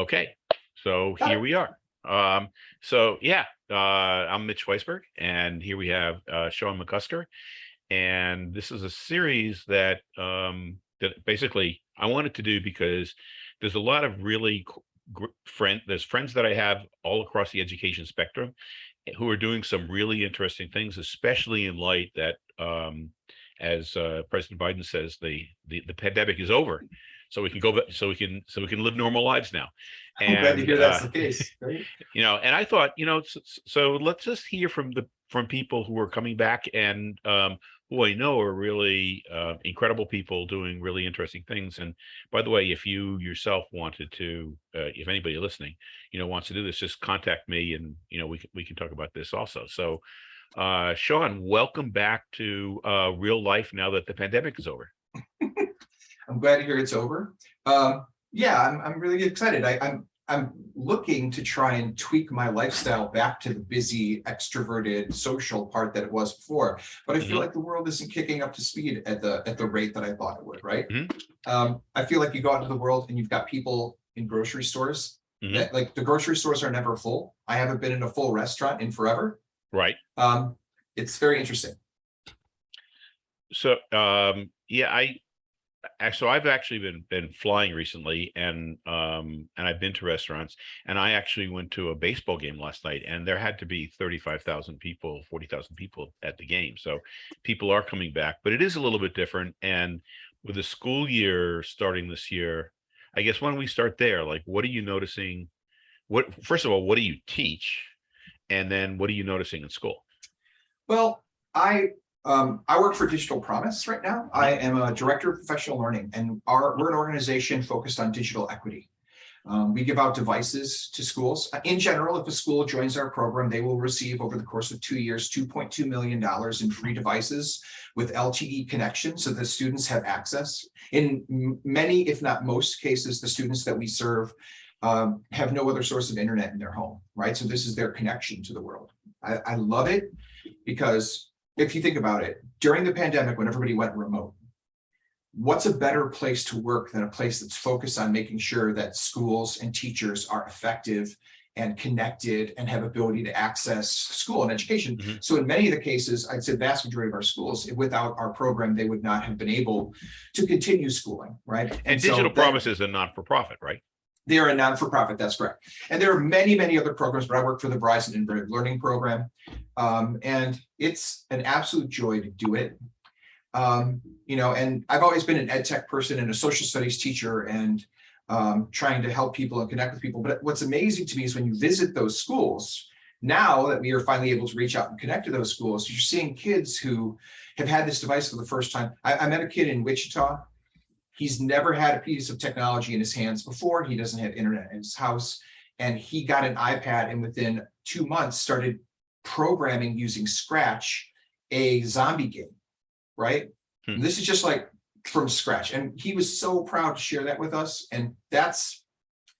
Okay, so here we are. Um, so yeah, uh, I'm Mitch Weisburgh and here we have uh, Sean McCusker. And this is a series that um, that basically I wanted to do because there's a lot of really friend, there's friends that I have all across the education spectrum eh, who are doing some really interesting things, especially in light that um, as uh, President Biden says, the, the the pandemic is over so we can go back so we can so we can live normal lives now I'm glad to hear that's uh, the case. right? you know and i thought you know so, so let's just hear from the from people who are coming back and um who i know are really uh, incredible people doing really interesting things and by the way if you yourself wanted to uh, if anybody listening you know wants to do this just contact me and you know we can we can talk about this also so uh sean welcome back to uh real life now that the pandemic is over I'm glad to hear it's over. Um, yeah, I'm, I'm really excited. I, I'm, I'm looking to try and tweak my lifestyle back to the busy, extroverted, social part that it was before. But I feel Mhm. like the world isn't kicking up to speed at the at the rate that I thought it would, right? Mhm. Um, I feel like you go out into the world and you've got people in grocery stores Mhm. that like the grocery stores are never full. I haven't been in a full restaurant in forever. right Um, it's very interesting. So, um, yeah, I, so I've actually been, been flying recently and, um, and I've been to restaurants and I actually went to a baseball game last night and there had to be 35,000 people, 40,000 people at the game. So people are coming back, but it is a little bit different. And with the school year starting this year, I guess why don't we start there, like, what are you noticing? What, first of all, what do you teach? And then what are you noticing in school? Well, I um, I work for Digital Promise right now. I am a director of professional learning and our we're an organization focused on digital equity. Um, we give out devices to schools. Uh, In general, if a school joins our program, they will receive over the course of two years, $2.2 million in free devices with LTE connection so the students have access. In many, if not most cases, the students that we serve um, have no other source of internet in their home, right? So this is their connection to the world. I, I love it because if you think about it, during the pandemic, when everybody went remote, what's a better place to work than a place that's focused on making sure that schools and teachers are effective and connected and have ability to access school and education. Mhm. So in many of the cases, I'd say the vast majority of our schools, without our program, they would not have been able to continue schooling, right? And so Digital that- Promise is a not-for-profit, right? They are a non-for-profit, that's correct. And there are many, many other programs, but I work for the Verizon Integrated Learning Program. Um, and it's an absolute joy to do it. Um, you know, and I've always been an ed tech person and a social studies teacher and um, trying to help people and connect with people. But what's amazing to me is when you visit those schools, now that we are finally able to reach out and connect to those schools, you're seeing kids who have had this device for the first time. I, I met a kid in Wichita He's never had a piece of technology in his hands before. He doesn't have internet in his house. And he got an iPad and within two months started programming using Scratch, a zombie game, right? Hmm. This is just like from scratch. And he was so proud to share that with us. And that's,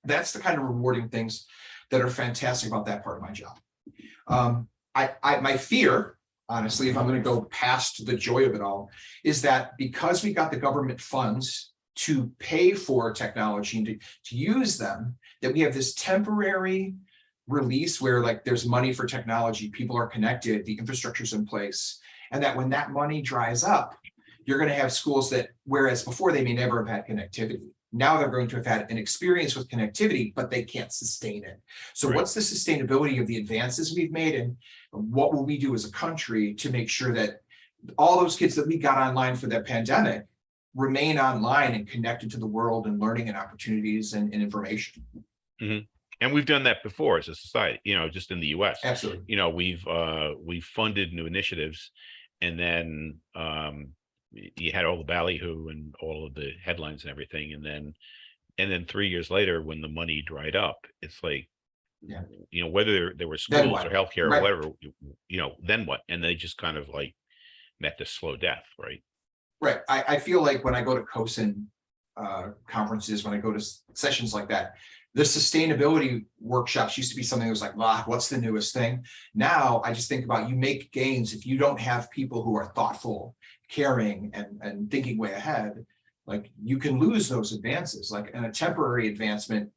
that's the kind of rewarding things that are fantastic about that part of my job. Um, I, I, my fear, honestly, if I'm gonna go past the joy of it all, is that because we got the government funds to pay for technology and to, to use them, that we have this temporary release where like there's money for technology, people are connected, the infrastructure's in place. And that when that money dries up, you're gonna have schools that, whereas before they may never have had connectivity. Now they're going to have had an experience with connectivity, but they can't sustain it. So Right. what's the sustainability of the advances we've made and what will we do as a country to make sure that all those kids that we got online for that pandemic remain online and connected to the world and learning and opportunities and, and information. And we've done that before as a society, you know, just in the US. Absolutely. You know, we've uh we've funded new initiatives and then um you had all the ballyhoo and all of the headlines and everything. And then and then three years later, when the money dried up, it's like, Yeah. you know, whether there- there were schools or healthcare or whatever, you you know, then what? And they just kind of like met this slow death, right? Right. I, I feel like when I go to CoSN uh, conferences, when I go to sessions like that, the sustainability workshops used to be something that was like, wow, what's the newest thing? Now I just think about you make gains if you don't have people who are thoughtful, caring and, and thinking way ahead. Like you can lose those advances, like and a temporary advancement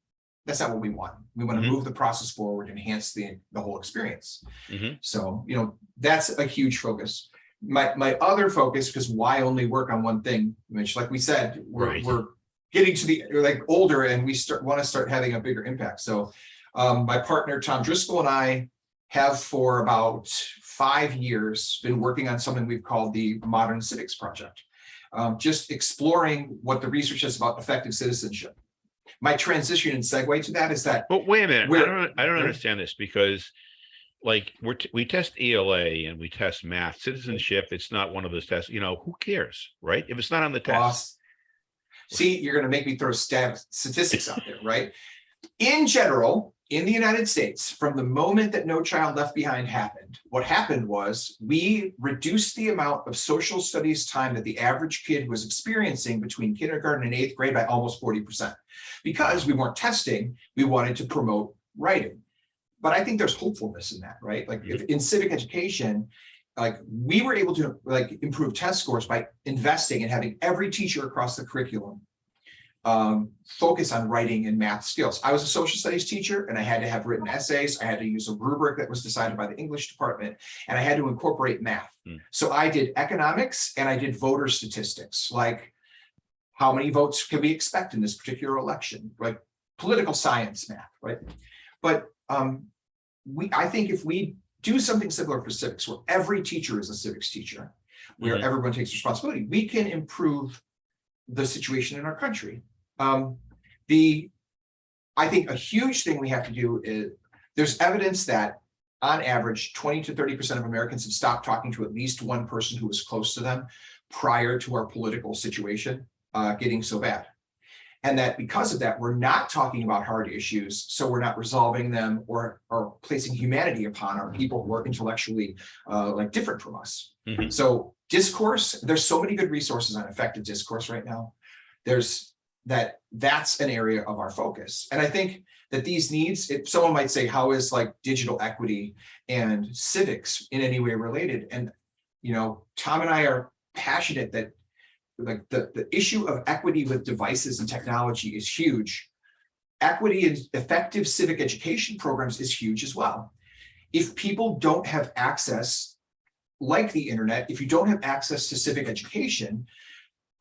That's not what we want. We want to Mhm. move the process forward, enhance the, the whole experience. Mhm. So, you know, that's a huge focus. My, my other focus, because why only work on one thing, Mitch, like we said, we're, Right. we're getting to the, like, older and we start, want to start having a bigger impact. So um, my partner, Tom Driscoll and I have for about five years been working on something we've called the Modern Civics Project. Um, just exploring what the research is about effective citizenship. My transition and segue to that is that But wait a minute, I don't, I don't understand this because like we're, t- we test ELA and we test math, citizenship, it's not one of those tests, you know, who cares, right? If it's not on the test. boss. See, you're gonna make me throw stat statistics out there, right? In general, in the United States, from the moment that No Child Left Behind happened, what happened was we reduced the amount of social studies time that the average kid was experiencing between kindergarten and eighth grade by almost forty percent. Because we weren't testing, we wanted to promote writing. But I think there's hopefulness in that, right? Like if in civic education, like we were able to like improve test scores by investing and having every teacher across the curriculum um, focus on writing and math skills. I was a social studies teacher and I had to have written essays. I had to use a rubric that was decided by the English department and I had to incorporate math. Hmm. So I did economics and I did voter statistics, like how many votes can we expect in this particular election, like political science math, right? But um, we, I think if we do something similar for civics, where every teacher is a civics teacher, where Mhm. everyone takes responsibility, we can improve the situation in our country. Um, the, I think a huge thing we have to do is, there's evidence that on average, twenty to thirty percent of Americans have stopped talking to at least one person who was close to them prior to our political situation uh, getting so bad. And that because of that, we're not talking about hard issues, so we're not resolving them or, or placing humanity upon our people who are intellectually uh, like different from us. Mhm. So discourse, there's so many good resources on effective discourse right now. There's that, that's an area of our focus. And I think that these needs, if someone might say, how is like digital equity and civics in any way related? And, you know, Tom and I are passionate that like the, the issue of equity with devices and technology is huge. Equity in effective civic education programs is huge as well. If people don't have access, like the internet, if you don't have access to civic education,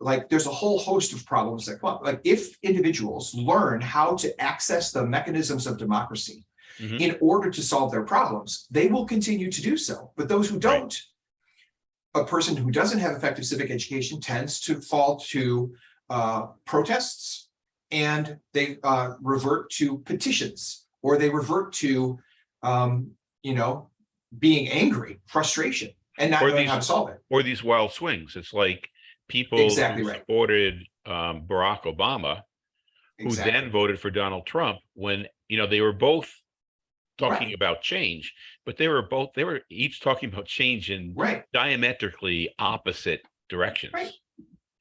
like there's a whole host of problems that come up. Like if individuals learn how to access the mechanisms of democracy Mhm. in order to solve their problems, they will continue to do so. But those who don't, a person who doesn't have effective civic education tends to fall to uh, protests and they uh, revert to petitions or they revert to, um, you know, being angry, frustration, and not Or knowing how to these- solve it. Or these wild swings. It's like people Exactly who right. supported um, Barack Obama, who Exactly. then voted for Donald Trump when, you know, they were both talking Right. about change, but they were both, they were each talking about change in Right. diametrically opposite directions. Right.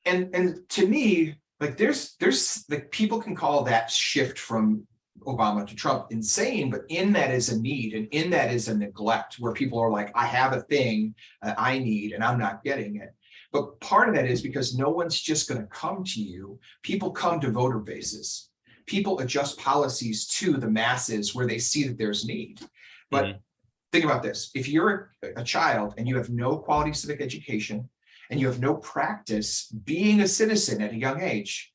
And and to me, like there's there's like people can call that shift from Obama to Trump insane, but in that is a need and in that is a neglect where people are like, I have a thing that I need and I'm not getting it. But part of that is because no one's just going to come to you. People come to voter bases. People adjust policies to the masses where they see that there's need. But Mhm. think about this. If you're a- a child and you have no quality civic education, and you have no practice being a citizen at a young age,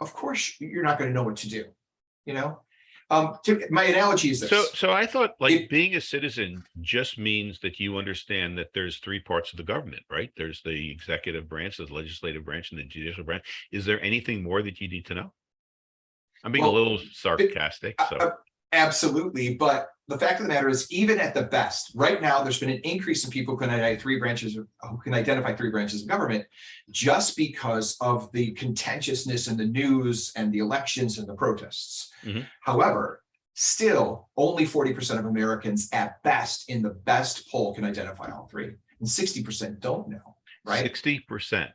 of course, you're not going to know what to do, you know? Um, to, my analogy is this. So, so I thought like It- being a citizen just means that you understand that there's three parts of the government, right? There's the executive branch, the legislative branch, and the judicial branch. Is there anything more that you need to know? I'm being a little sarcastic, uh, so. uh, Absolutely, but the fact of the matter is, even at the best, right now, there's been an increase in people who can identify three branches, of- who can identify three branches of government just because of the contentiousness in the news and the elections and the protests. Mhm. However, still, only forty percent of Americans at best in the best poll can identify all three, and sixty percent don't know, right? Sixty percent.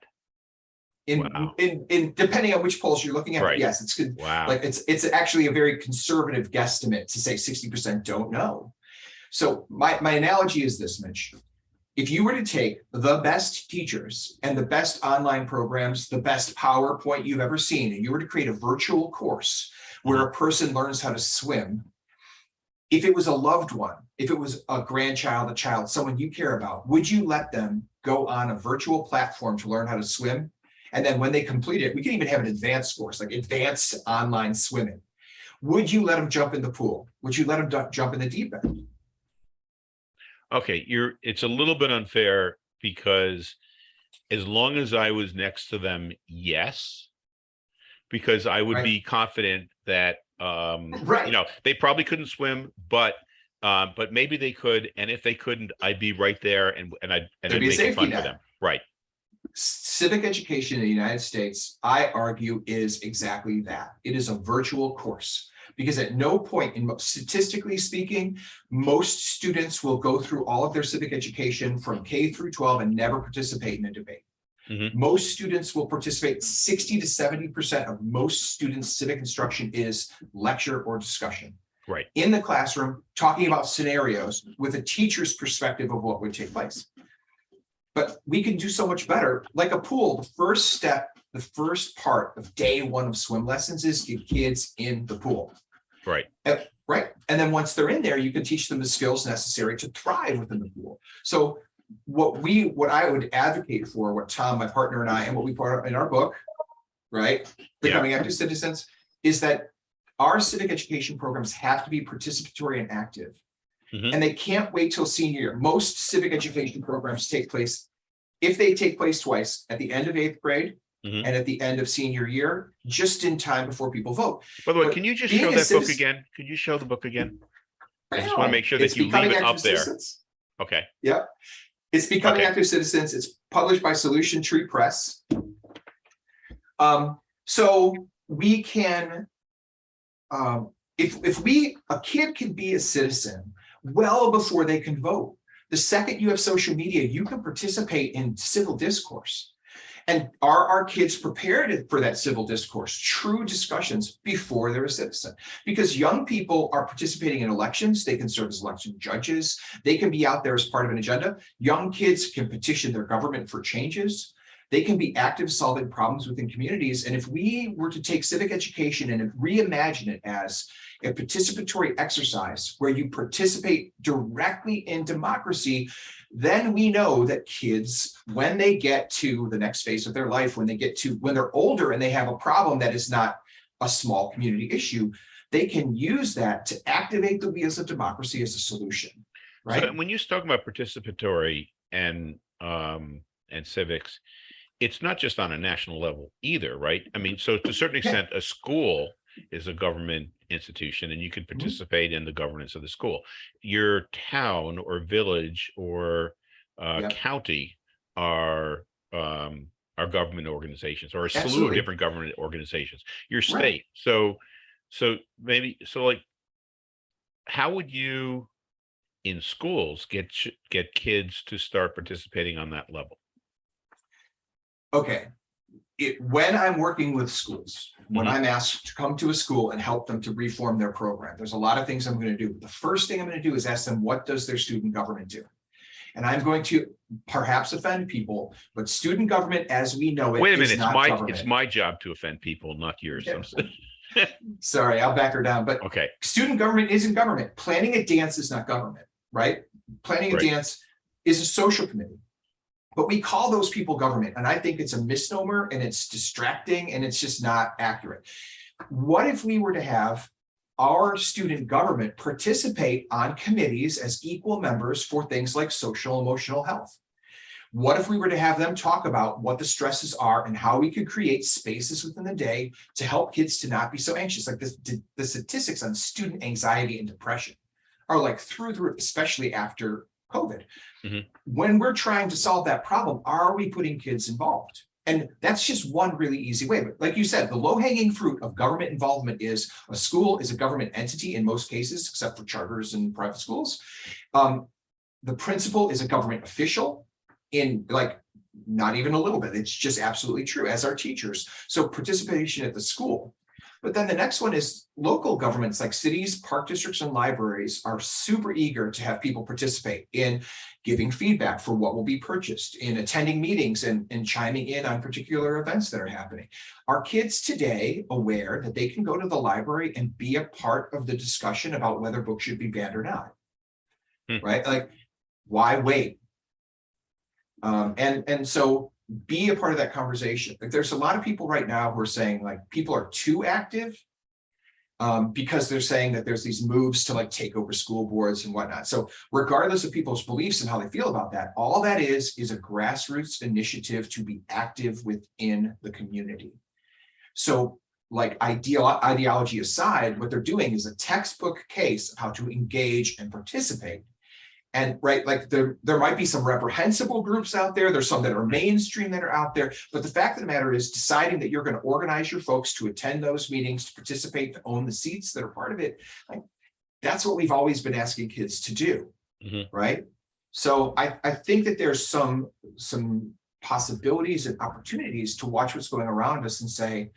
In, Wow. in, in, depending on which polls you're looking at, Right. yes, it's good. Wow. Like it's, it's actually a very conservative guesstimate to say sixty percent don't know. So my, my analogy is this, Mitch. if you were to take the best teachers and the best online programs, the best PowerPoint you've ever seen, and you were to create a virtual course where a person learns how to swim, if it was a loved one, if it was a grandchild, a child, someone you care about, would you let them go on a virtual platform to learn how to swim? And then when they complete it, we can even have an advanced course, like advanced online swimming. Would you let them jump in the pool? Would you let them jump in the deep end? Okay, you're, it's a little bit unfair because as long as I was next to them, yes. Because I would Right. be confident that, um, Right. you know, they probably couldn't swim, but, uh, but maybe they could, and if they couldn't, I'd be right there and, and I'd, and There'd I'd make it fun for them, right? Civic education in the United States, I argue, is exactly that. It is a virtual course. Because at no point in statistically speaking, most students will go through all of their civic education from K through twelve and never participate in a debate. Mhm. Most students will participate, sixty to seventy percent of most students' civic instruction is lecture or discussion. Right. In the classroom, talking about scenarios with a teacher's perspective of what would take place. But we can do so much better, like a pool, the first step, the first part of day one of swim lessons is get kids in the pool. Right. Uh, Right, and then once they're in there, you can teach them the skills necessary to thrive within the pool. So what we, what I would advocate for, what Tom, my partner and I, and what we put in our book, right? Becoming active citizens, is that our civic education programs have to be participatory and active. Mhm. And they can't wait till senior year. Most civic education programs take place, if they take place twice, at the end of eighth grade Mhm. and at the end of senior year, just in time before people vote. By the way, But can you just show that book again? Could you show the book again? I just wanna make sure that It's you leave it up Active there. Citizens. Okay, It's Becoming Okay. Active Citizens. It's published by Solution Tree Press. Um, so we can. Um, if, if we, a kid can be a citizen well before they can vote. The second you have social media, you can participate in civil discourse. And are our kids prepared for that civil discourse, true discussions before they're a citizen? Because young people are participating in elections, they can serve as election judges, they can be out there as part of an agenda. Young kids can petition their government for changes. They can be active solving problems within communities. And if we were to take civic education and reimagine it as a participatory exercise where you participate directly in democracy, then we know that kids, when they get to the next phase of their life, when they get to, when they're older and they have a problem that is not a small community issue, they can use that to activate the wheels of democracy as a solution, right? so when you're talking about participatory and, um, and civics, it's not just on a national level either, right? I mean, so to a certain extent, a school is a government institution and you can participate in the governance of the school. Your town or village or uh, Yeah. county are um, are government organizations or a slew of different government organizations. Your Right. state. So, so maybe, so like, how would you in schools get get kids to start participating on that level? Okay. It, when I'm working with schools, when Mhm. I'm asked to come to a school and help them to reform their program, there's a lot of things I'm going to do. The first thing I'm going to do is ask them, what does their student government do? And I'm going to perhaps offend people, but student government as we know it Wait a minute, it's my, it's my job to offend people, not yours. Yeah. Sorry, I'll back her down, but Okay, student government isn't government. Planning a dance is not government, right? Planning a Right. dance is a social committee. But we call those people government, and I think it's a misnomer and it's distracting and it's just not accurate. What if we were to have our student government participate on committees as equal members for things like social emotional health? What if we were to have them talk about what the stresses are and how we could create spaces within the day to help kids to not be so anxious? Like the, the statistics on student anxiety and depression are like through the roof, especially after COVID. Mhm. When we're trying to solve that problem, are we putting kids involved? And that's just one really easy way. But like you said, the low hanging fruit of government involvement is a school is a government entity in most cases, except for charters and private schools. Um, the principal is a government official in like, not even a little bit. It's just absolutely true as our teachers. So participation at the school. But then the next one is local governments like cities, park districts and libraries are super eager to have people participate in giving feedback for what will be purchased, in attending meetings and, and chiming in on particular events that are happening. Are kids today aware that they can go to the library and be a part of the discussion about whether books should be banned or not? Hmm. Right? Like, why wait? Um, and, and so be a part of that conversation. Like, there's a lot of people right now who are saying like, people are too active. Um, because they're saying that there's these moves to like take over school boards and whatnot. So regardless of people's beliefs and how they feel about that, all that is, is a grassroots initiative to be active within the community. So like ideal ideology aside, what they're doing is a textbook case of how to engage and participate. And right, like there, there might be some reprehensible groups out there. There's some that are mainstream that are out there. But the fact of the matter is deciding that you're going to organize your folks to attend those meetings, to participate, to own the seats that are part of it. Like that's what we've always been asking kids to do. Mhm. Right. So I, I think that there's some, some possibilities and opportunities to watch what's going around us and say,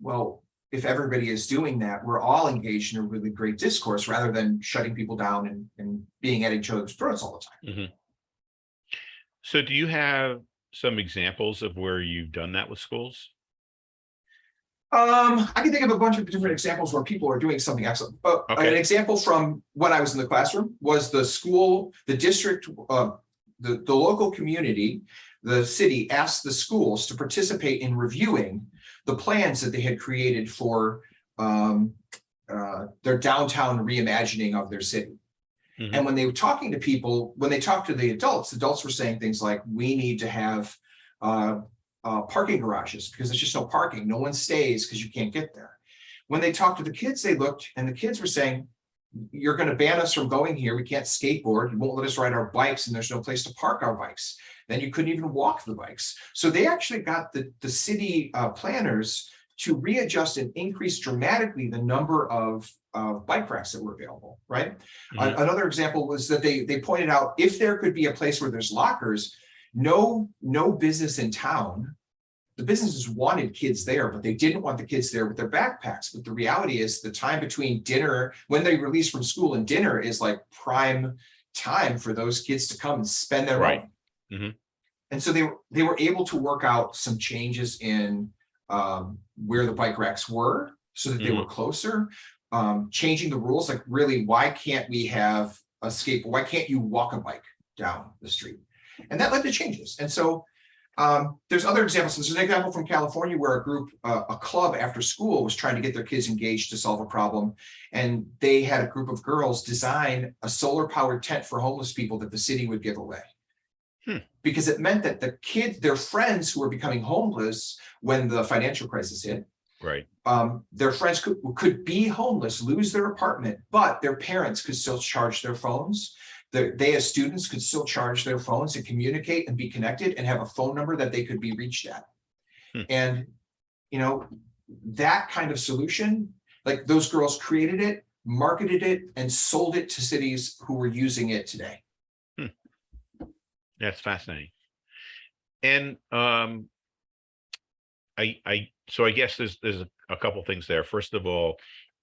well, if everybody is doing that, we're all engaged in a really great discourse rather than shutting people down and, and being at each other's throats all the time. So do you have some examples of where you've done that with schools? Um, I can think of a bunch of different examples where people are doing something excellent, but an example from when I was in the classroom was the school, the district, uh, the, the local community, the city asked the schools to participate in reviewing the plans that they had created for um, uh, their downtown reimagining of their city. Mhm. And when they were talking to people, when they talked to the adults, adults were saying things like, we need to have uh, uh, parking garages because there's just no parking. No one stays because you can't get there. When they talked to the kids, they looked and the kids were saying, you're going to ban us from going here. We can't skateboard. You won't let us ride our bikes and there's no place to park our bikes. Then you couldn't even walk the bikes. So they actually got the, the city uh, planners to readjust and increase dramatically the number of uh, bike racks that were available, right? Mhm. A- Another example was that they, they pointed out if there could be a place where there's lockers, no, no business in town. The businesses wanted kids there, but they didn't want the kids there with their backpacks. But the reality is the time between dinner, when they release from school and dinner is like prime time for those kids to come and spend their Right. money. Mhm. And so they were, they were able to work out some changes in um, where the bike racks were so that they were closer. Um, changing the rules, like really, why can't we have a skateboard? Why can't you walk a bike down the street? And that led to changes. And so um, there's other examples. There's an example from California where a group, uh, a club after school was trying to get their kids engaged to solve a problem. And they had a group of girls design a solar powered tent for homeless people that the city would give away. Hmm. Because it meant that the kids, their friends who were becoming homeless when the financial crisis hit, Right. um, their friends could, could be homeless, lose their apartment, but their parents could still charge their phones. The- they as students could still charge their phones and communicate and be connected and have a phone number that they could be reached at. Hmm. And, you know, that kind of solution, like those girls created it, marketed it and sold it to cities who were using it today. That's fascinating. And um, I, I, so I guess there's, there's a, a couple things there. First of all,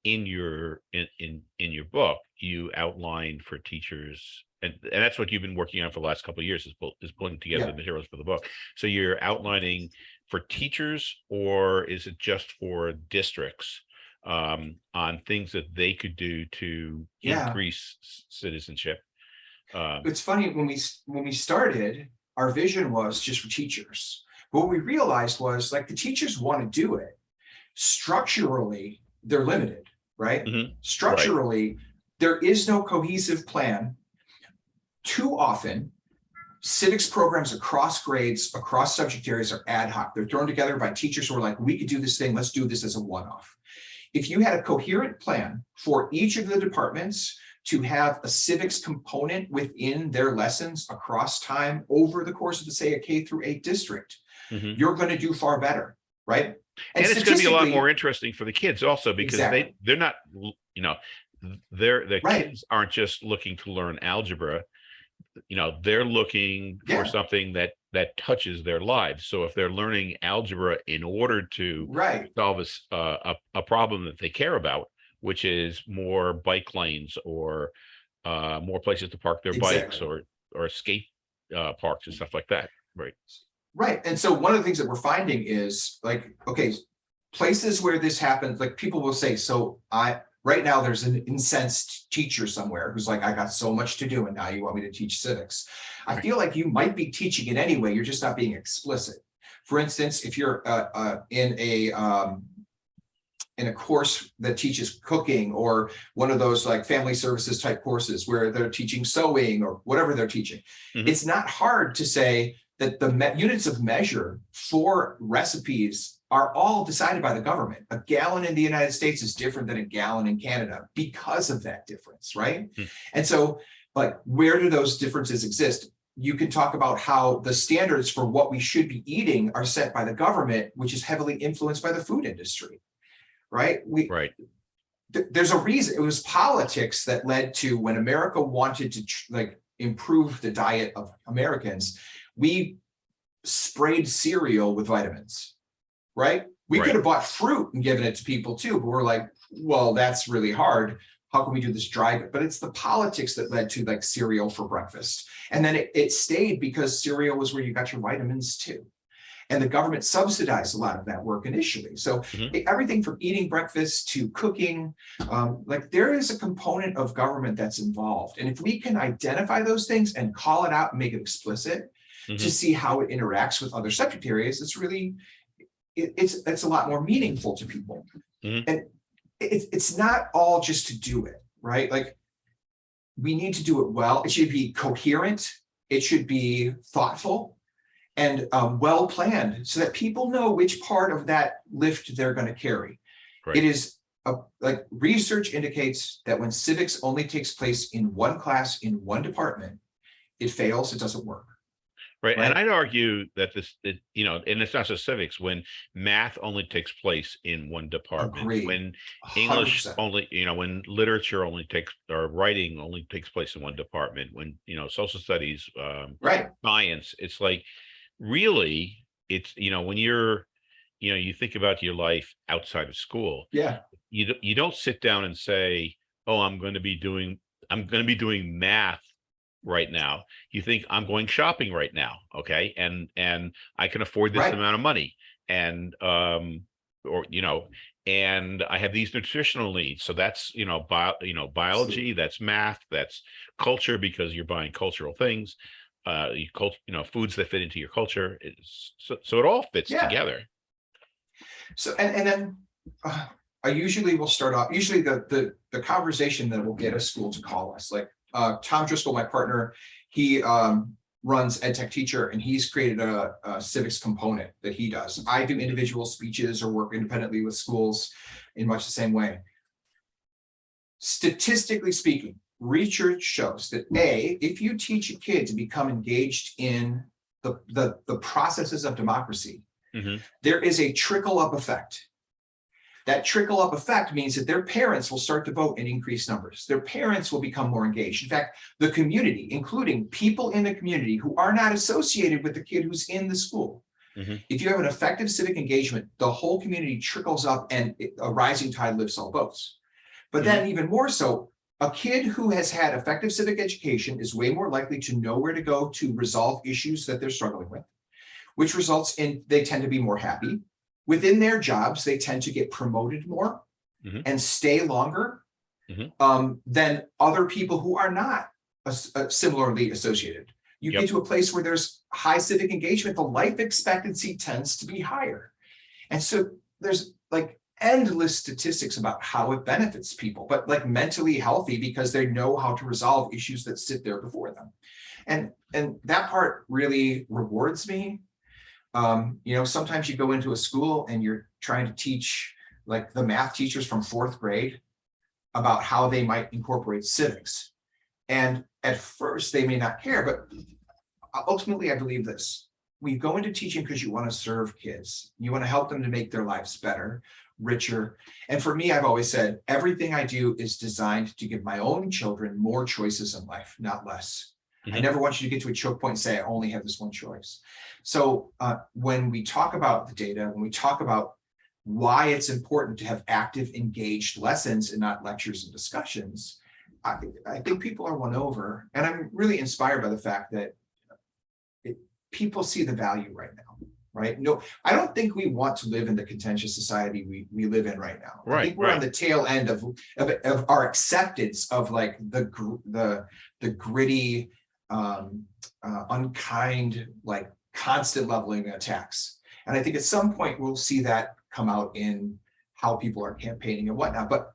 in your, in, in, in your book, you outline for teachers, and, and that's what you've been working on for the last couple of years is, pull- is pulling together Yeah. the materials for the book. So you're outlining for teachers, or is it just for districts? Um, on things that they could do to Yeah. increase citizenship? Um, It's funny, when we, when we started, our vision was just for teachers. But What we realized was like the teachers want to do it. Structurally, they're limited, right? Mhm. Structurally, there is no cohesive plan. Too often, civics programs across grades, across subject areas are ad hoc. They're thrown together by teachers who are like, we could do this thing, let's do this as a one-off. If you had a coherent plan for each of the departments to have a civics component within their lessons across time over the course of, the, say, a K through eight district, mhm. you're going to do far better, right? And it's gonna be a lot more interesting for the kids also because Exactly. they, they're not, you know, th- they're, the Right. kids aren't just looking to learn algebra. You know, they're looking for something that that touches their lives. So if they're learning algebra in order to Right, solve a, uh, a, a problem that they care about, which is more bike lanes or uh, more places to park their bikes or, or skate uh, parks and stuff like that. Right. right. And so one of the things that we're finding is like, okay, places where this happens, like people will say, so I, right now, there's an incensed teacher somewhere who's like, I got so much to do and now you want me to teach civics. I feel like you might be teaching it anyway, you're just not being explicit. For instance, if you're uh, uh, in a um, in a course that teaches cooking or one of those like family services type courses where they're teaching sewing or whatever they're teaching. Mhm. It's not hard to say that the me- units of measure for recipes are all decided by the government. A gallon in the United States is different than a gallon in Canada because of that difference, right? Hmm. And so, like, where do those differences exist? You can talk about how the standards for what we should be eating are set by the government, which is heavily influenced by the food industry. Right? We, Right. th- there's a reason, it was politics that led to when America wanted to like improve the diet of Americans, we sprayed cereal with vitamins, right? We Right. could have bought fruit and given it to people too, but we're like, well, that's really hard. How can we do this dry? But it's the politics that led to like cereal for breakfast. And then it, it stayed because cereal was where you got your vitamins too. And the government subsidized a lot of that work initially. So Mhm. everything from eating breakfast to cooking, um, like there is a component of government that's involved. And if we can identify those things and call it out and make it explicit to Mhm. see how it interacts with other subject areas, it's really, it, it's, it's a lot more meaningful to people. Mhm. And it's, it's not all just to do it, right? Like we need to do it well. It should be coherent. It should be thoughtful and um, well planned so that people know which part of that lift they're going to carry. Right. It is a, like research indicates that when civics only takes place in one class in one department, it fails. It doesn't work. Right. And I'd argue that this, it, you know, and it's not just civics, when math only takes place in one department, Agreed. when English 100%. only, you know, when literature only takes, or writing only takes place in one department, when, you know, social studies, um, Right. science, it's like, really, it's, you know, when you're, you know, you think about your life outside of school, Yeah. you, you don't sit down and say, oh, I'm going to be doing, I'm going to be doing math right now. You think I'm going shopping right now. Okay. And, and I can afford this Right. amount of money and, um, or, you know, and I have these nutritional needs. So that's, you know, bio, you know, biology, that's math, that's culture because you're buying cultural things. Uh, you cult, you know, foods that fit into your culture. It's so, so it all fits Yeah. together. So, and, and then uh, I usually will start off, usually the, the, the conversation that will get a school to call us, like, uh, Tom Driscoll, my partner, he, um, runs ed tech teacher and he's created a, a civics component that he does. I do individual speeches or work independently with schools in much the same way. Statistically speaking, research shows that A, if you teach a kid to become engaged in the, the, the processes of democracy, Mhm. there is a trickle up effect. That trickle up effect means that their parents will start to vote in increased numbers. Their parents will become more engaged. In fact, the community, including people in the community who are not associated with the kid who's in the school. Mhm. If you have an effective civic engagement, the whole community trickles up and a rising tide lifts all boats. But then even more so, a kid who has had effective civic education is way more likely to know where to go to resolve issues that they're struggling with, which results in they tend to be more happy. Within their jobs, they tend to get promoted more Mhm. and stay longer Mhm. um, than other people who are not uh, similarly associated. You Yep. get to a place where there's high civic engagement, the life expectancy tends to be higher. And so there's like endless statistics about how it benefits people, but like mentally healthy because they know how to resolve issues that sit there before them. And, and that part really rewards me. Um, you know, sometimes you go into a school and you're trying to teach like the math teachers from fourth grade about how they might incorporate civics. And at first they may not care, but ultimately I believe this. We go into teaching because you want to serve kids. You want to help them to make their lives better, richer. And for me, I've always said, everything I do is designed to give my own children more choices in life, not less. I Mhm. never want you to get to a choke point and say, I only have this one choice. So uh, when we talk about the data, when we talk about why it's important to have active, engaged lessons and not lectures and discussions, I, I think people are won over, and I'm really inspired by the fact that it, people see the value right now, right? No, I don't think we want to live in the contentious society we, we live in right now. I think we're on the tail end of, of, of our acceptance of like the, the, the gritty, um, uh, unkind, like constant leveling attacks. And I think at some point we'll see that come out in how people are campaigning and whatnot. But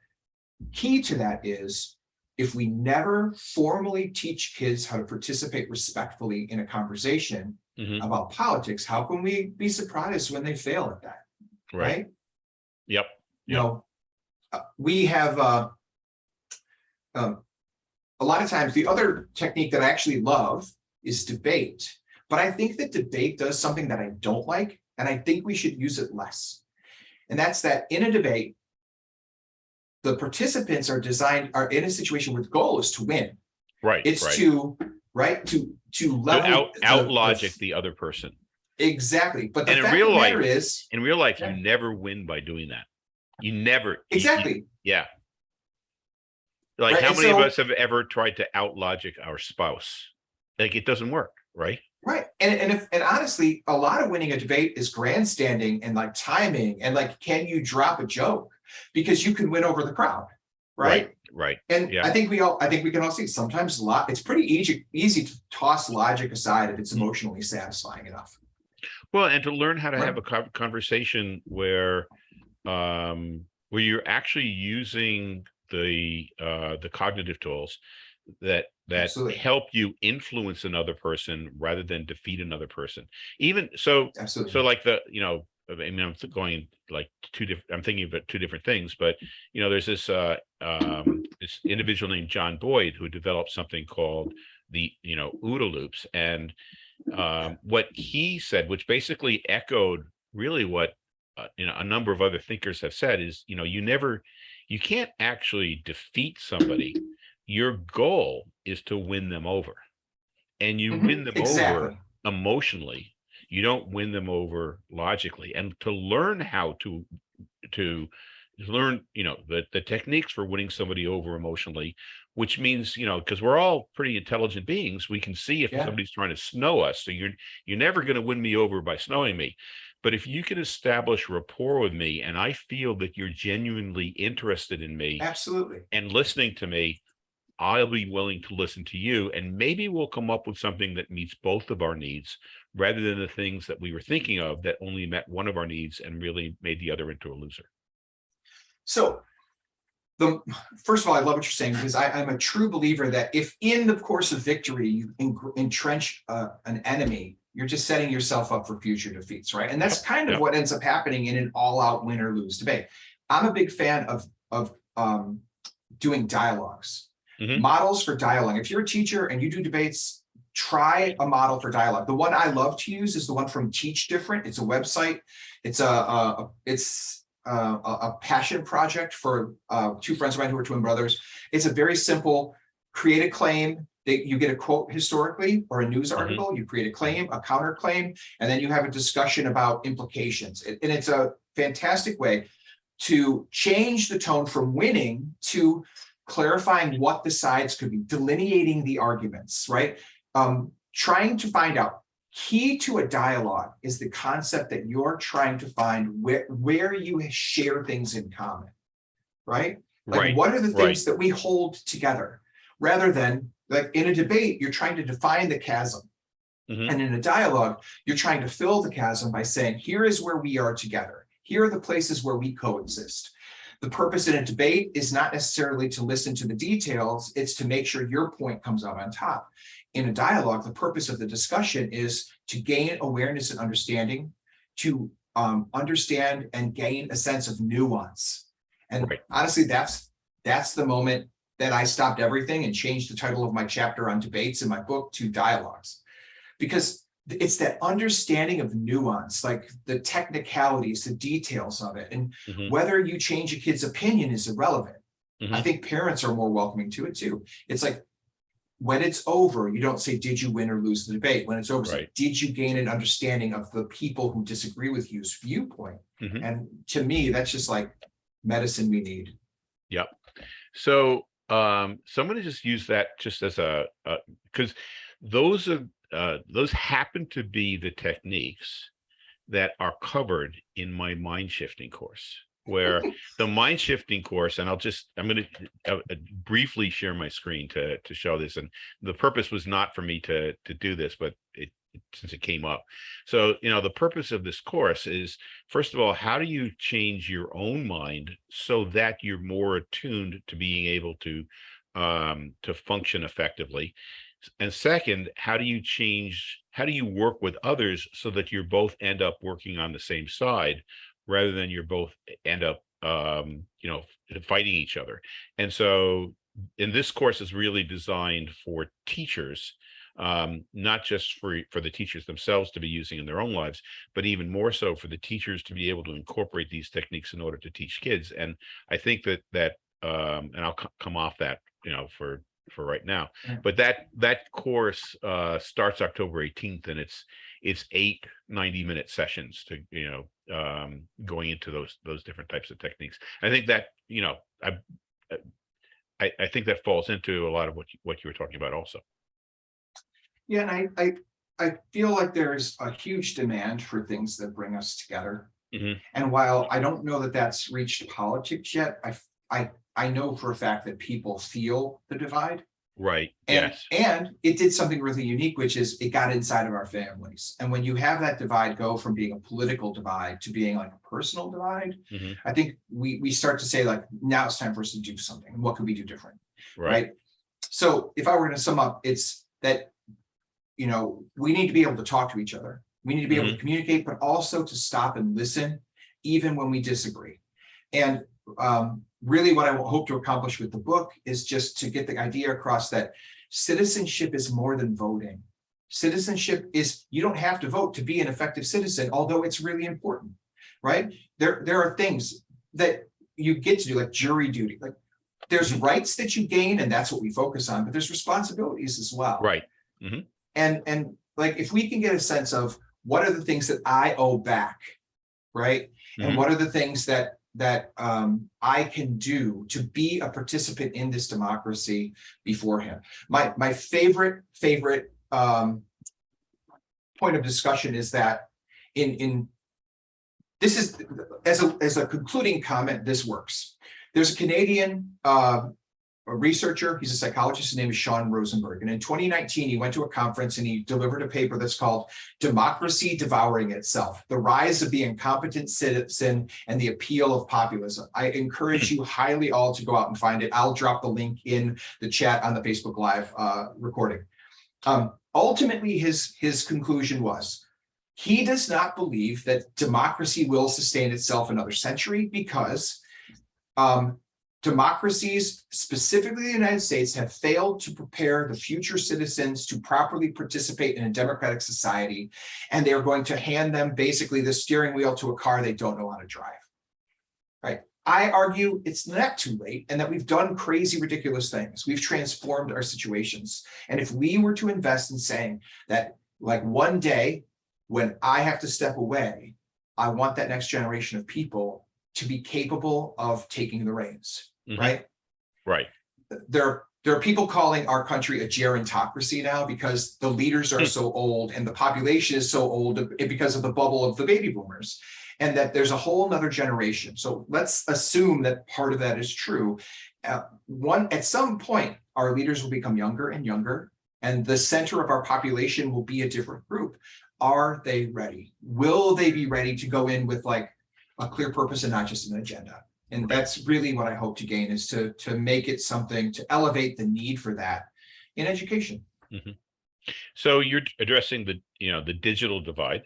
key to that is if we never formally teach kids how to participate respectfully in a conversation Mhm. about politics, how can we be surprised when they fail at that? Right. Right? Yep. You know, uh, we have, uh, um, a lot of times the other technique that I actually love is debate. But I think that debate does something that I don't like, and I think we should use it less. And that's that in a debate, the participants are designed, are in a situation where the goal is to win. Right. It's right. to, right, to, to level. out the- out the- logic the other person. Exactly, but the And in fact of real life- is, In real life, you never win by doing that. You never. you- you- exactly, Yeah. Like Right, how many of us have ever tried to out logic our spouse? Like it doesn't work, right? right, and, and if, and honestly, a lot of winning a debate is grandstanding and like timing, and like, can you drop a joke? Because you can win over the crowd, right? Right. And Yeah. I think we all, I think we can all see sometimes a lot, it's pretty easy, easy to toss logic aside if it's Mm. emotionally satisfying enough. Well, and to learn how to Right. have a conversation where um where you're actually using the uh the cognitive tools that that Absolutely. help you influence another person rather than defeat another person. Even so Absolutely. so like the you know i mean i'm going like two different i'm thinking about two different things but you know there's this uh um this individual named john boyd who developed something called the you know OODA loops and um what he said which basically echoed really what uh, you know a number of other thinkers have said is you know you never you can't actually defeat somebody. Your goal is to win them over and you Mhm, win them over emotionally you don't win them over logically and to learn how to to learn you know the the techniques for winning somebody over emotionally which means you know because we're all pretty intelligent beings we can see if Yeah. somebody's trying to snow us so you're you're never going to win me over by snowing me but if you can establish rapport with me and i feel that you're genuinely interested in me absolutely. and listening to me, I'll be willing to listen to you. And maybe we'll come up with something that meets both of our needs rather than the things that we were thinking of that only met one of our needs and really made the other into a loser. So the, first of all, I love what you're saying because I, I'm a true believer that if in the course of victory, you en- entrench uh, an enemy, you're just setting yourself up for future defeats, right? And that's kind of Yep. what ends up happening in an all-out win or lose debate. I'm a big fan of, of um, doing dialogues, Mhm. models for dialogue. If you're a teacher and you do debates, try a model for dialogue. The one I love to use is the one from Teach Different. It's a website. It's a, a, a- it's a, a passion project for uh, two friends of mine who are twin brothers. It's a very simple, create a claim, that you get a quote historically or a news Mhm. article, you create a claim, a counterclaim, and then you have a discussion about implications. And and it's a fantastic way to change the tone from winning to clarifying what the sides could be, delineating the arguments, right? Um, trying to find out key to a dialogue is the concept that you're trying to find where, where you share things in common, right? Like, Right. what are the right. things that we hold together? Rather than, like, in a debate, you're trying to define the chasm. Mhm. And in a dialogue, you're trying to fill the chasm by saying, here is where we are together. Here are the places where we coexist. The purpose in a debate is not necessarily to listen to the details, it's to make sure your point comes out on top. In a dialogue, the purpose of the discussion is to gain awareness and understanding, to um, understand and gain a sense of nuance. And Right. honestly, that's, that's the moment that I stopped everything and changed the title of my chapter on debates in my book to dialogues. Because it's that understanding of nuance, like the technicalities, the details of it, and Mhm. whether you change a kid's opinion is irrelevant. I Mhm. think parents are more welcoming to it too. It's like, when it's over, you don't say, did you win or lose the debate? When it's over, Right. did you gain an understanding of the people who disagree with you's viewpoint? Mhm. And to me, that's just like medicine we need. Yep. So, um, so I'm gonna just use that just as a, because those are, uh, those happen to be the techniques that are covered in my mind shifting course, where the mind shifting course, and I'll just, I'm gonna uh, uh, briefly share my screen to, to show this. And the purpose was not for me to, to do this, but it, since it came up. So, you know, the purpose of this course is, first of all, how do you change your own mind so that you're more attuned to being able to um, to function effectively? And second, how do you change, how do you work with others so that you both end up working on the same side rather than you're both end up um, you know, fighting each other? And so in this course is really designed for teachers um, not just for for the teachers themselves to be using in their own lives, but even more so for the teachers to be able to incorporate these techniques in order to teach kids. And I think that that um, and I'll come off that you know for for right now, Yeah. but that that course uh, starts October 18th, and it's it's eight 90 minute sessions to you know um, going into those those different types of techniques. I think that you know I. I, I think that falls into a lot of what you, what you were talking about also. Yeah, and I, I, I feel like there's a huge demand for things that bring us together. Mhm. And while I don't know that that's reached politics yet, I, I, I know for a fact that people feel the divide. Right. And, yes. and it did something really unique, which is it got inside of our families. And when you have that divide go from being a political divide to being like a personal divide, Mhm. I think we, we start to say like, now it's time for us to do something. What could we do different? Right. right? So if I were going to sum up, it's that, you know, we need to be able to talk to each other. We need to be able to communicate, but also to stop and listen, even when we disagree. And um, really what I hope to accomplish with the book is just to get the idea across that citizenship is more than voting. Citizenship is, you don't have to vote to be an effective citizen, although it's really important, right? There, there are things that you get to do, like jury duty, like there's rights that you gain and that's what we focus on, but there's responsibilities as well. Right. And, and like, if we can get a sense of what are the things that I owe back, right? And Mhm. what are the things that, that um, I can do to be a participant in this democracy beforehand? My, my favorite, favorite um, point of discussion is that in, in this is, as a, as a concluding comment, this works. There's a Canadian uh, a researcher, he's a psychologist, his name is Shawn Rosenberg. And in 2019, he went to a conference and he delivered a paper that's called Democracy Devouring Itself, the rise of the incompetent citizen and the appeal of populism. I encourage you highly all to go out and find it. I'll drop the link in the chat on the Facebook Live uh, recording. Um, ultimately, his, his conclusion was, he does not believe that democracy will sustain itself another century because um, democracies, specifically the United States, have failed to prepare the future citizens to properly participate in a democratic society. And they are going to hand them basically the steering wheel to a car they don't know how to drive. Right? I argue it's not too late and that we've done crazy, ridiculous things. We've transformed our situations. And if we were to invest in saying that like one day when I have to step away, I want that next generation of people to be capable of taking the reins, Mhm. right? Right. There, there are people calling our country a gerontocracy now because the leaders are Hmm. so old and the population is so old because of the bubble of the baby boomers. And that there's a whole nother generation. So let's assume that part of that is true. Uh, one, at some point, our leaders will become younger and younger, and the center of our population will be a different group. Are they ready? Will they be ready to go in with like a clear purpose and not just an agenda? And that's really what I hope to gain is to, to make it something to elevate the need for that in education. So you're addressing the, you know, the digital divide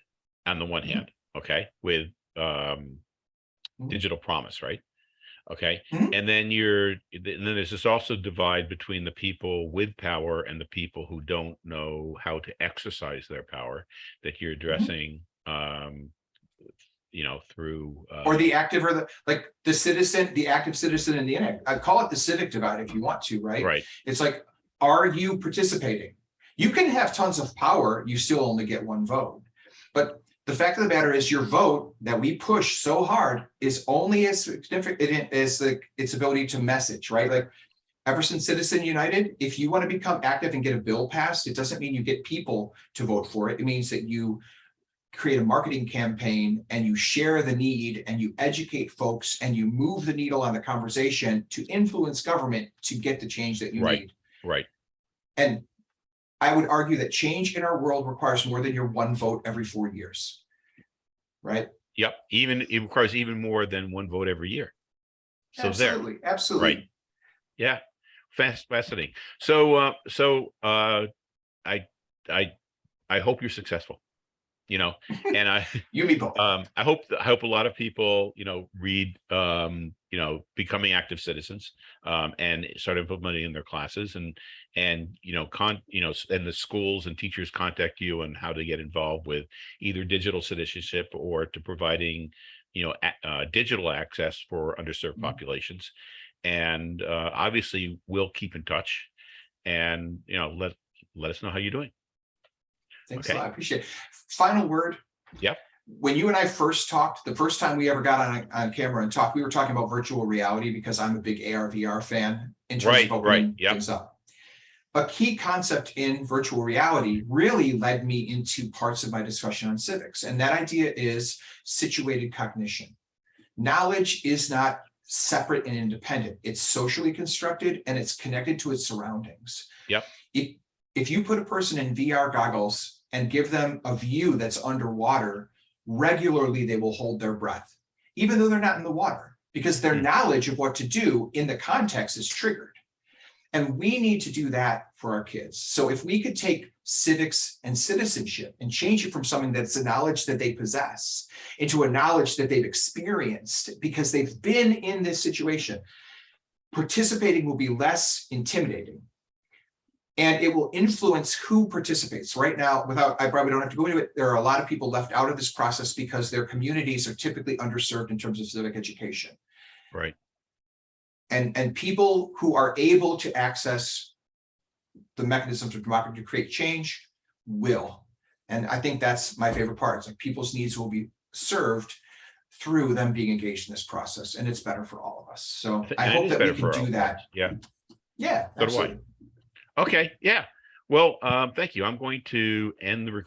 on the one Mhm. hand, okay, with um Mhm. digital promise, right? Okay, Mhm. and then you're, and then there's this also divide between the people with power and the people who don't know how to exercise their power that you're addressing um you know, through uh Or the active or the, like the citizen, the active citizen and the, inact- I call it the civic divide if you want to, right? right, It's like, are you participating? You can have tons of power, you still only get one vote. But the fact of the matter is your vote that we push so hard is only as significant as the, its ability to message, right? Like ever since Citizen United, if you want to become active and get a bill passed, it doesn't mean you get people to vote for it. It means that you create a marketing campaign and you share the need and you educate folks and you move the needle on the conversation to influence government to get the change that you Right. need. Right. And I would argue that change in our world requires more than your one vote every four years. Right? Yep. Even, it requires even more than one vote every year. So there, Absolutely, absolutely. Right. Yeah, fast, fascinating. So, uh, so, uh, I, I, I hope you're successful. You know, and I, You and both. um, I hope, I hope a lot of people, you know, read, um, you know, becoming active citizens, um, and start implementing in their classes and, and, you know, con, you know, and the schools and teachers contact you on how to get involved with either digital citizenship or to providing, you know, uh, digital access for underserved Mhm. populations. And, uh, obviously we'll keep in touch and, you know, let, let us know how you're doing. Thanks a okay. lot. I appreciate it. Final word. Yep. When you and I first talked, the first time we ever got on, on camera and talked, we were talking about virtual reality because I'm a big AR VR fan. in terms Right, of right, opening yep. things up. A key concept in virtual reality really led me into parts of my discussion on civics, and that idea is situated cognition. Knowledge is not separate and independent. It's socially constructed and it's connected to its surroundings. Yep. If, if you put a person in VR goggles and give them a view that's underwater, regularly they will hold their breath, even though they're not in the water, because their Hmm. knowledge of what to do in the context is triggered. And we need to do that for our kids. So if we could take civics and citizenship and change it from something that's a knowledge that they possess into a knowledge that they've experienced because they've been in this situation, participating will be less intimidating. And it will influence who participates. Right now, without, I probably don't have to go into it, there are a lot of people left out of this process because their communities are typically underserved in terms of civic education. Right. And, and people who are able to access the mechanisms of democracy to create change will. And I think that's my favorite part. It's like people's needs will be served through them being engaged in this process, and it's better for all of us. So th- I hope that we can do that. Yeah. Yeah, So absolutely. Okay, yeah. Well, um, thank you. I'm going to end the recording.